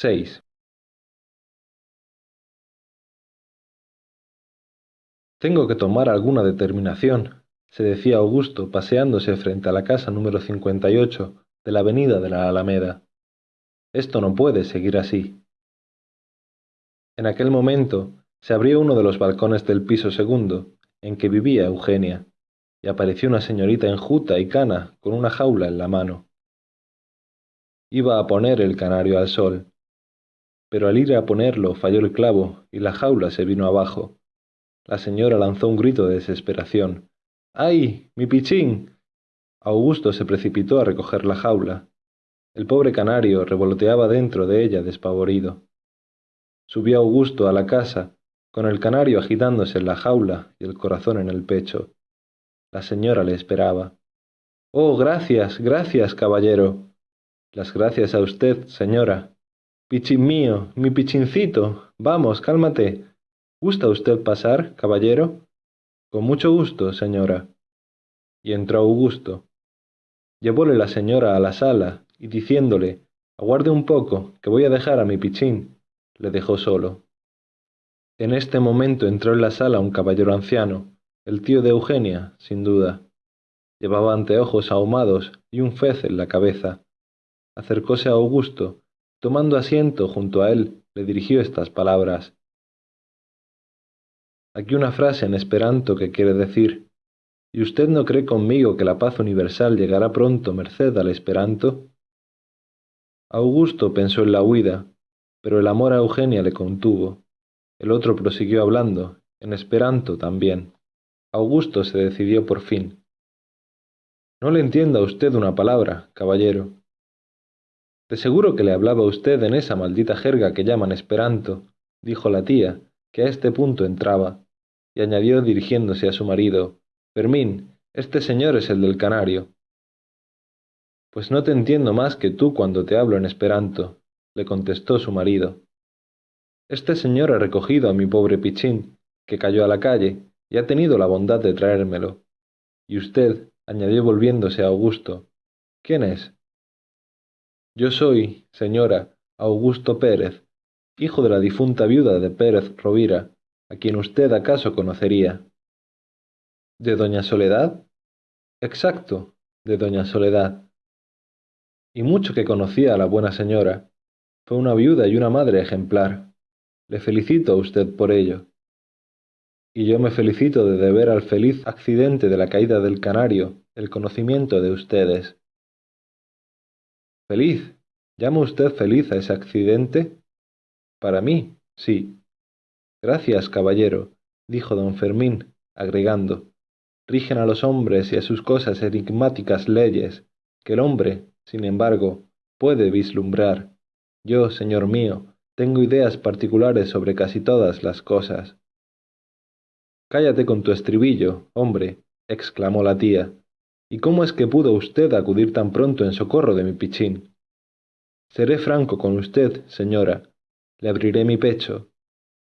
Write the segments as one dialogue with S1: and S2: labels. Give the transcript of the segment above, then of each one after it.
S1: 6. Tengo que tomar alguna determinación, se decía Augusto paseándose frente a la casa número 58 de la avenida de la Alameda. Esto no puede seguir así. En aquel momento se abrió uno de los balcones del piso segundo, en que vivía Eugenia, y apareció una señorita enjuta y cana con una jaula en la mano. Iba a poner el canario al sol, pero al ir a ponerlo falló el clavo y la jaula se vino abajo. La señora lanzó un grito de desesperación. ¡Ay, mi pichín! Augusto se precipitó a recoger la jaula. El pobre canario revoloteaba dentro de ella despavorido. Subió Augusto a la casa, con el canario agitándose en la jaula y el corazón en el pecho. La señora le esperaba. Oh, gracias, gracias, caballero. Las gracias a usted, señora. Pichín mío, mi pichincito. Vamos, cálmate. ¿Gusta usted pasar, caballero? Con mucho gusto, señora. Y entró Augusto. Llevóle la señora a la sala y diciéndole, aguarde un poco, que voy a dejar a mi pichín, le dejó solo. En este momento entró en la sala un caballero anciano, el tío de Eugenia, sin duda. Llevaba anteojos ahumados y un fez en la cabeza. Acercóse a Augusto, tomando asiento junto a él, le dirigió estas palabras. Aquí una frase en esperanto que quiere decir, ¿y usted no cree conmigo que la paz universal llegará pronto merced al esperanto? Augusto pensó en la huida, pero el amor a Eugenia le contuvo. El otro prosiguió hablando, en esperanto también. Augusto se decidió por fin. No le entienda a usted una palabra, caballero. De seguro que le hablaba usted en esa maldita jerga que llaman esperanto, dijo la tía, que a este punto entraba, y añadió dirigiéndose a su marido, Fermín, este señor es el del canario. Pues no te entiendo más que tú cuando te hablo en esperanto, le contestó su marido. Este señor ha recogido a mi pobre pichín, que cayó a la calle, y ha tenido la bondad de traérmelo. Y usted, añadió volviéndose a Augusto, ¿quién es? Yo soy, señora, Augusto Pérez, hijo de la difunta viuda de Pérez Rovira, a quien usted acaso conocería. ¿De doña Soledad? Exacto, de doña Soledad. Y mucho que conocía a la buena señora. Fue una viuda y una madre ejemplar. Le felicito a usted por ello y yo me felicito de deber al feliz accidente de la caída del canario el conocimiento de ustedes. ¿Feliz? ¿Llama usted feliz a ese accidente? Para mí, sí. Gracias, caballero, dijo don Fermín, agregando. Rigen a los hombres y a sus cosas enigmáticas leyes, que el hombre, sin embargo, puede vislumbrar. Yo, señor mío, tengo ideas particulares sobre casi todas las cosas. Cállate con tu estribillo, hombre, exclamó la tía. ¿Y cómo es que pudo usted acudir tan pronto en socorro de mi pichín? Seré franco con usted, señora. Le abriré mi pecho.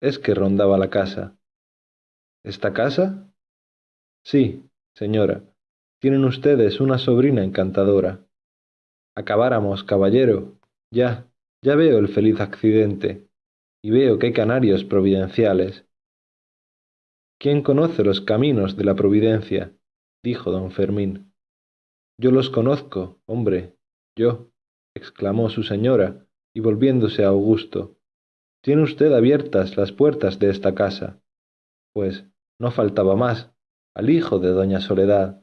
S1: Es que rondaba la casa. ¿Esta casa? Sí, señora. Tienen ustedes una sobrina encantadora. Acabáramos, caballero. Ya, ya veo el feliz accidente. Y veo que hay canarios providenciales. ¿Quién conoce los caminos de la providencia? Dijo don Fermín. Yo los conozco, hombre, yo, exclamó su señora, y volviéndose a Augusto. Tiene usted abiertas las puertas de esta casa. Pues no faltaba más, al hijo de doña Soledad.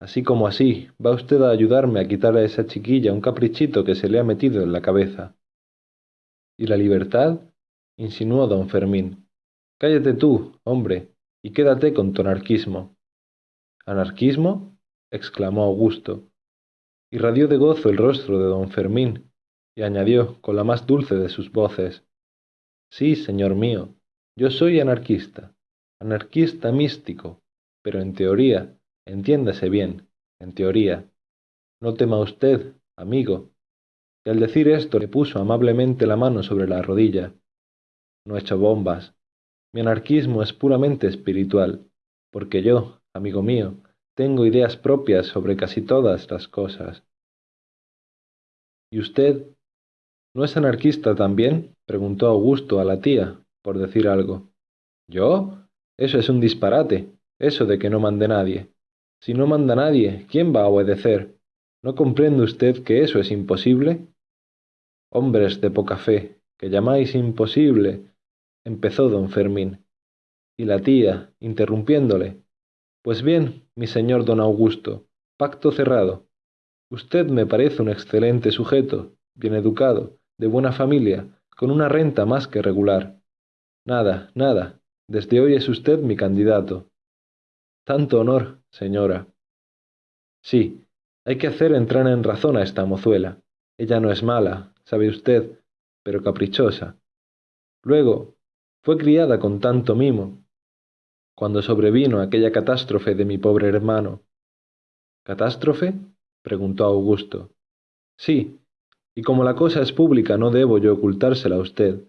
S1: Así como así, va usted a ayudarme a quitar a esa chiquilla un caprichito que se le ha metido en la cabeza. ¿Y la libertad? insinuó don Fermín. Cállate tú, hombre, y quédate con tu anarquismo. ¿Anarquismo? exclamó Augusto. Irradió de gozo el rostro de don Fermín, y añadió con la más dulce de sus voces, Sí, señor mío, yo soy anarquista, anarquista místico, pero en teoría, entiéndase bien, en teoría. No tema usted, amigo. Y al decir esto le puso amablemente la mano sobre la rodilla. No he hecho bombas, mi anarquismo es puramente espiritual, porque yo, amigo mío, tengo ideas propias sobre casi todas las cosas. ¿Y usted? ¿No es anarquista también? preguntó Augusto a la tía, por decir algo. ¿Yo? Eso es un disparate, eso de que no mande nadie. Si no manda nadie, ¿quién va a obedecer? ¿No comprende usted que eso es imposible? Hombres de poca fe, que llamáis imposible, empezó don Fermín. Y la tía, interrumpiéndole, Pues bien, mi señor don Augusto, pacto cerrado. Usted me parece un excelente sujeto, bien educado, de buena familia, con una renta más que regular. Nada, nada, desde hoy es usted mi candidato. Tanto honor, señora. Sí, hay que hacer entrar en razón a esta mozuela. Ella no es mala, sabe usted, pero caprichosa. Luego, fue criada con tanto mimo. Cuando sobrevino aquella catástrofe de mi pobre hermano. ¿Catástrofe? preguntó Augusto. Sí, y como la cosa es pública no debo yo ocultársela a usted.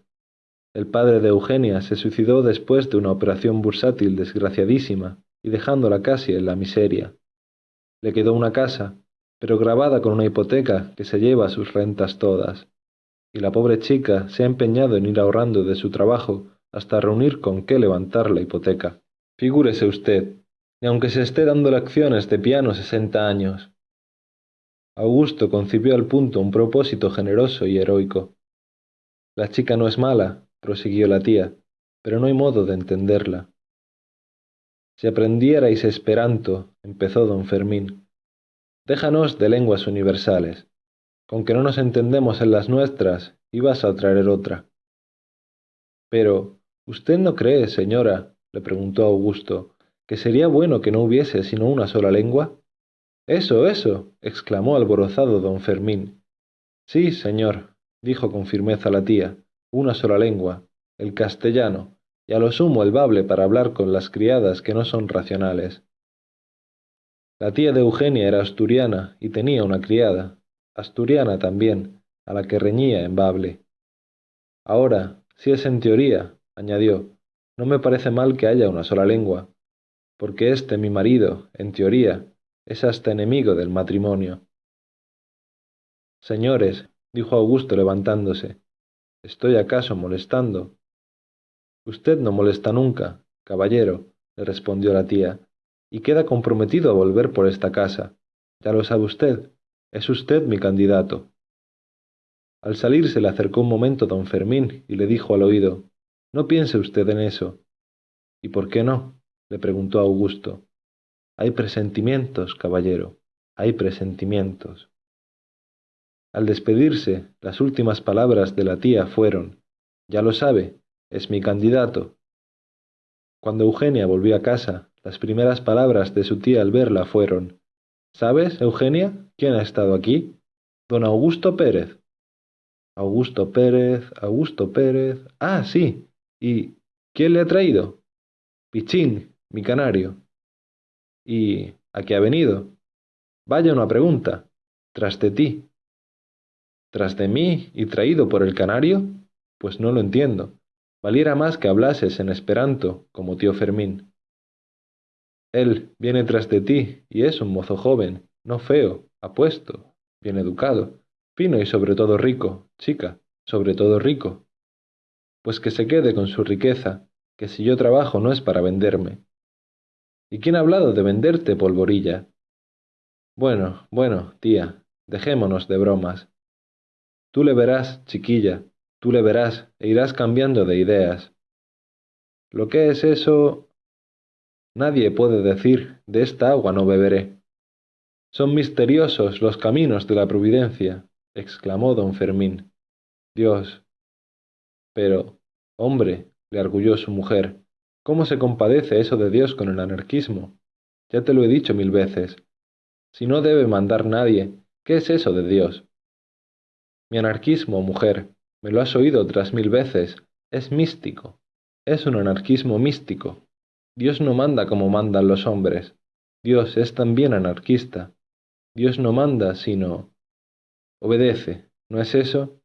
S1: El padre de Eugenia se suicidó después de una operación bursátil desgraciadísima y dejándola casi en la miseria. Le quedó una casa, pero grabada con una hipoteca que se lleva sus rentas todas. Y la pobre chica se ha empeñado en ir ahorrando de su trabajo hasta reunir con qué levantar la hipoteca. Figúrese usted, y aunque se esté dando lecciones de piano sesenta años. Augusto concibió al punto un propósito generoso y heroico. La chica no es mala, prosiguió la tía, pero no hay modo de entenderla. Si aprendierais esperanto, empezó don Fermín. Déjanos de lenguas universales. Con que no nos entendemos en las nuestras, ibas a traer otra. Pero, ¿usted no cree, señora, le preguntó Augusto, que sería bueno que no hubiese sino una sola lengua? Eso, eso, exclamó alborozado don Fermín. Sí, señor, dijo con firmeza la tía, una sola lengua, el castellano, y a lo sumo el bable para hablar con las criadas que no son racionales. La tía de Eugenia era asturiana y tenía una criada, asturiana también, a la que reñía en bable. Ahora, si es en teoría, añadió, no me parece mal que haya una sola lengua, porque este mi marido, en teoría, es hasta enemigo del matrimonio. Señores, dijo Augusto levantándose, ¿estoy acaso molestando? Usted no molesta nunca, caballero, le respondió la tía, y queda comprometido a volver por esta casa. Ya lo sabe usted, es usted mi candidato. Al salir se le acercó un momento don Fermín y le dijo al oído, No piense usted en eso. ¿Y por qué no? le preguntó Augusto. Hay presentimientos, caballero, hay presentimientos. Al despedirse, las últimas palabras de la tía fueron, Ya lo sabe, es mi candidato. Cuando Eugenia volvió a casa, las primeras palabras de su tía al verla fueron ¿Sabes, Eugenia, quién ha estado aquí? Don Augusto Pérez. Augusto Pérez, Augusto Pérez. Ah, sí. ¿Y quién le ha traído? Pichín, mi canario. ¿Y a qué ha venido? Vaya una pregunta. Tras de ti. ¿Tras de mí y traído por el canario? Pues no lo entiendo. Valiera más que hablases en esperanto, como tío Fermín. Él viene tras de ti, y es un mozo joven, no feo, apuesto, bien educado, fino y sobre todo rico, chica, sobre todo rico. Pues que se quede con su riqueza, que si yo trabajo no es para venderme. ¿Y quién ha hablado de venderte, polvorilla? Bueno, bueno, tía, dejémonos de bromas. Tú le verás, chiquilla, Tú le verás e irás cambiando de ideas. Lo que es eso... Nadie puede decir, de esta agua no beberé. Son misteriosos los caminos de la providencia, exclamó don Fermín. Dios. Pero, hombre, le arguyó su mujer, ¿cómo se compadece eso de Dios con el anarquismo? Ya te lo he dicho mil veces. Si no debe mandar nadie, ¿qué es eso de Dios? Mi anarquismo, mujer, me lo has oído otras mil veces. Es místico. Es un anarquismo místico. Dios no manda como mandan los hombres. Dios es también anarquista. Dios no manda, sino... Obedece. ¿No es eso?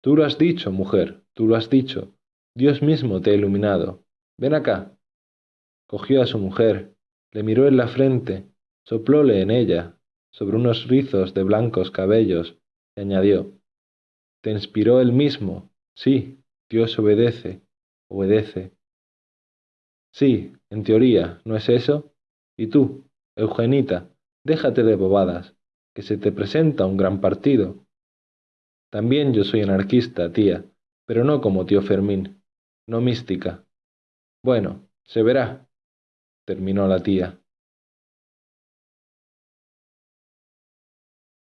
S1: Tú lo has dicho, mujer, tú lo has dicho. Dios mismo te ha iluminado. Ven acá. Cogió a su mujer, le miró en la frente, soplóle en ella, sobre unos rizos de blancos cabellos, y añadió, te inspiró él mismo. Sí, Dios obedece, obedece. Sí, en teoría, ¿no es eso? Y tú, Eugenita, déjate de bobadas, que se te presenta un gran partido. También yo soy anarquista, tía, pero no como tío Fermín, no mística. Bueno, se verá, terminó la tía.